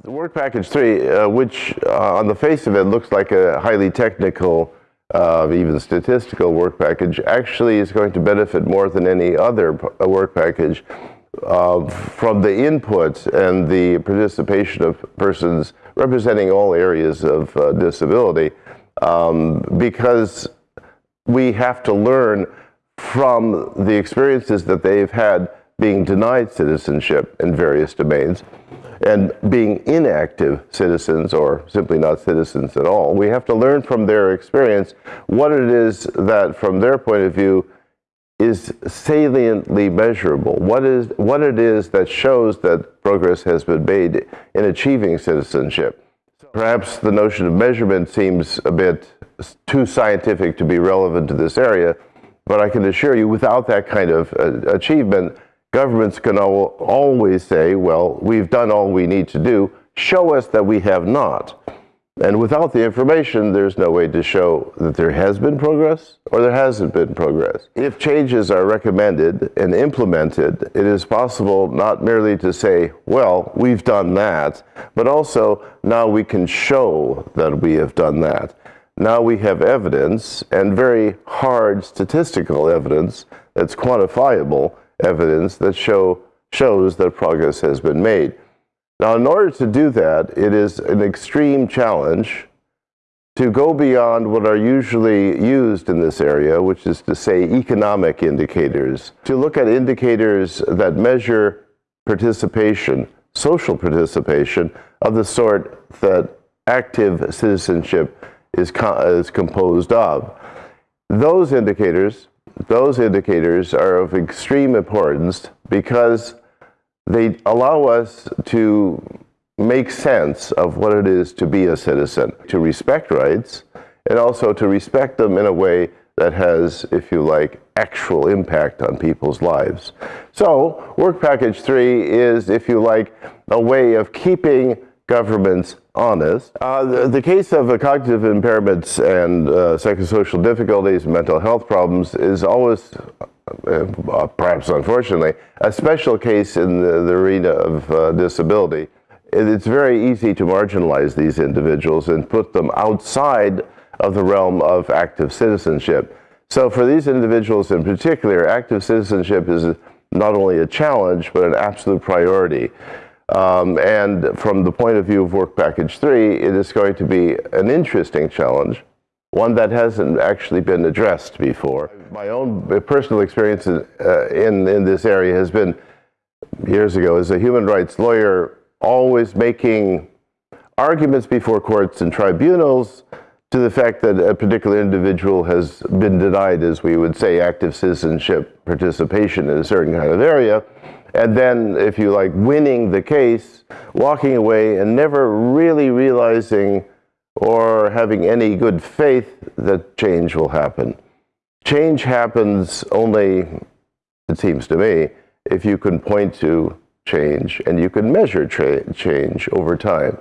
The Work Package 3, uh, which uh, on the face of it looks like a highly technical, uh, even statistical work package, actually is going to benefit more than any other uh, work package uh, from the input and the participation of persons representing all areas of uh, disability um, because we have to learn from the experiences that they've had being denied citizenship in various domains and being inactive citizens or simply not citizens at all. We have to learn from their experience what it is that, from their point of view, is saliently measurable. What is what it is that shows that progress has been made in achieving citizenship. Perhaps the notion of measurement seems a bit too scientific to be relevant to this area, but I can assure you without that kind of uh, achievement, governments can al always say, well, we've done all we need to do, show us that we have not. And without the information, there's no way to show that there has been progress or there hasn't been progress. If changes are recommended and implemented, it is possible not merely to say, well, we've done that, but also now we can show that we have done that. Now we have evidence and very hard statistical evidence that's quantifiable evidence that show, shows that progress has been made. Now, in order to do that, it is an extreme challenge to go beyond what are usually used in this area, which is to say economic indicators, to look at indicators that measure participation, social participation, of the sort that active citizenship is, co is composed of. Those indicators those indicators are of extreme importance because they allow us to make sense of what it is to be a citizen, to respect rights, and also to respect them in a way that has, if you like, actual impact on people's lives. So, Work Package 3 is, if you like, a way of keeping governments honest. Uh, the, the, case of uh, cognitive impairments and uh, psychosocial difficulties, mental health problems is always, uh, uh, perhaps unfortunately, a special case in the, the arena of disability. It, it's very easy to marginalize these individuals and put them outside of the realm of active citizenship. So for these individuals in particular, active citizenship is not only a challenge, but an absolute priority. Um, and from the point of view of Work Package 3, it is going to be an interesting challenge, one that hasn't actually been addressed before. My own personal experience uh, in, in this area has been years ago as a human rights lawyer, always making arguments before courts and tribunals to the fact that a particular individual has been denied, as we would say, active citizenship participation in a certain kind of area and then, if you like, winning the case, walking away and never really realizing or having any good faith that change will happen. Change happens only, it seems to me, if you can point to change and you can measure change over time.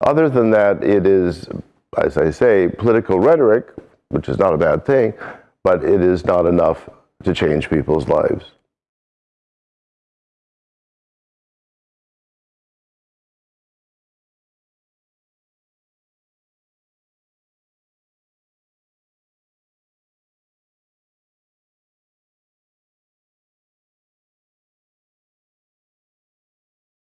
Other than that, it is, as I say, political rhetoric, which is not a bad thing, but it is not enough to change people's lives.